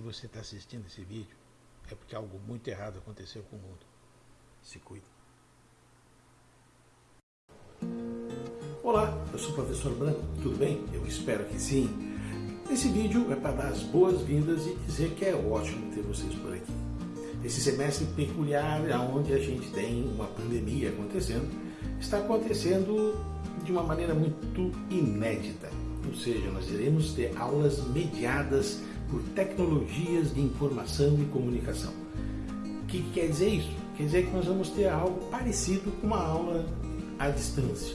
você está assistindo esse vídeo, é porque algo muito errado aconteceu com o mundo. Se cuide. Olá, eu sou o professor Branco, tudo bem? Eu espero que sim. Esse vídeo é para dar as boas-vindas e dizer que é ótimo ter vocês por aqui. Esse semestre peculiar, onde a gente tem uma pandemia acontecendo, está acontecendo de uma maneira muito inédita. Ou seja, nós iremos ter aulas mediadas por tecnologias de informação e comunicação. O que quer dizer isso? Quer dizer que nós vamos ter algo parecido com uma aula à distância,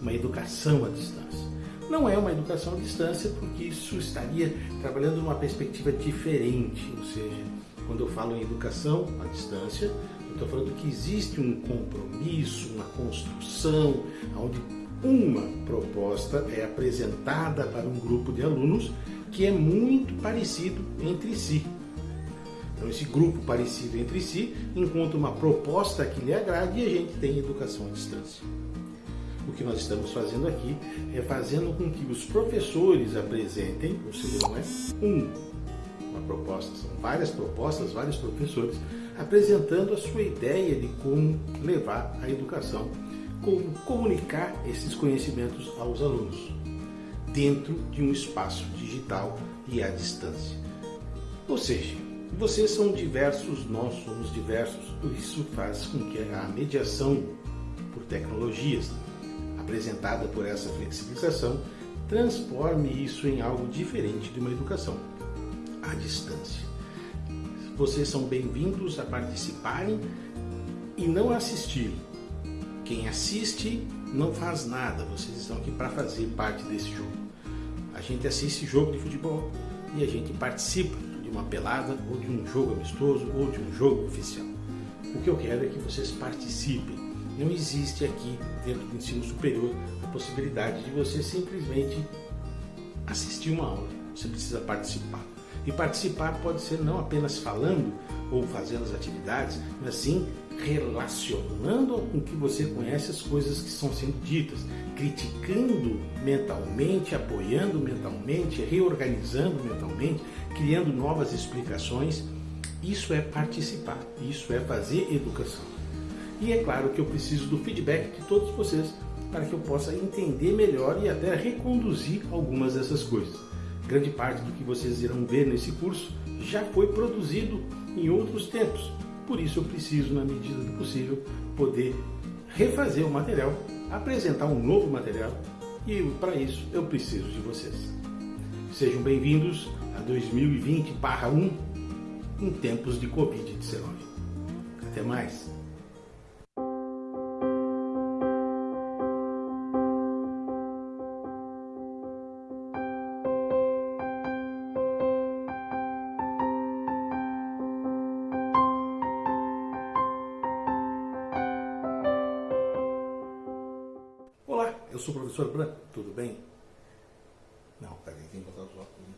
uma educação à distância. Não é uma educação à distância porque isso estaria trabalhando numa perspectiva diferente, ou seja, quando eu falo em educação à distância, eu estou falando que existe um compromisso, uma construção, onde uma proposta é apresentada para um grupo de alunos que é muito parecido entre si. Então, esse grupo parecido entre si encontra uma proposta que lhe agrade e a gente tem educação à distância. O que nós estamos fazendo aqui é fazendo com que os professores apresentem, ou seja, não é um, uma proposta, são várias propostas, vários professores apresentando a sua ideia de como levar a educação como comunicar esses conhecimentos aos alunos dentro de um espaço digital e à distância. Ou seja, vocês são diversos, nós somos diversos, isso faz com que a mediação por tecnologias apresentada por essa flexibilização transforme isso em algo diferente de uma educação à distância. Vocês são bem-vindos a participarem e não assistirem, quem assiste não faz nada, vocês estão aqui para fazer parte desse jogo. A gente assiste jogo de futebol e a gente participa de uma pelada ou de um jogo amistoso ou de um jogo oficial. O que eu quero é que vocês participem. Não existe aqui, dentro do ensino superior, a possibilidade de você simplesmente assistir uma aula. Você precisa participar. E participar pode ser não apenas falando ou fazendo as atividades, mas sim relacionando com que você conhece as coisas que estão sendo ditas, criticando mentalmente, apoiando mentalmente, reorganizando mentalmente, criando novas explicações. Isso é participar, isso é fazer educação. E é claro que eu preciso do feedback de todos vocês para que eu possa entender melhor e até reconduzir algumas dessas coisas. Grande parte do que vocês irão ver nesse curso já foi produzido em outros tempos, por isso eu preciso, na medida do possível, poder refazer o material, apresentar um novo material e para isso eu preciso de vocês. Sejam bem-vindos a 2020-1 em tempos de Covid-19. Até mais! Eu sou professor Branco, tudo bem? Não, peraí, tem que botar os óculos. Né?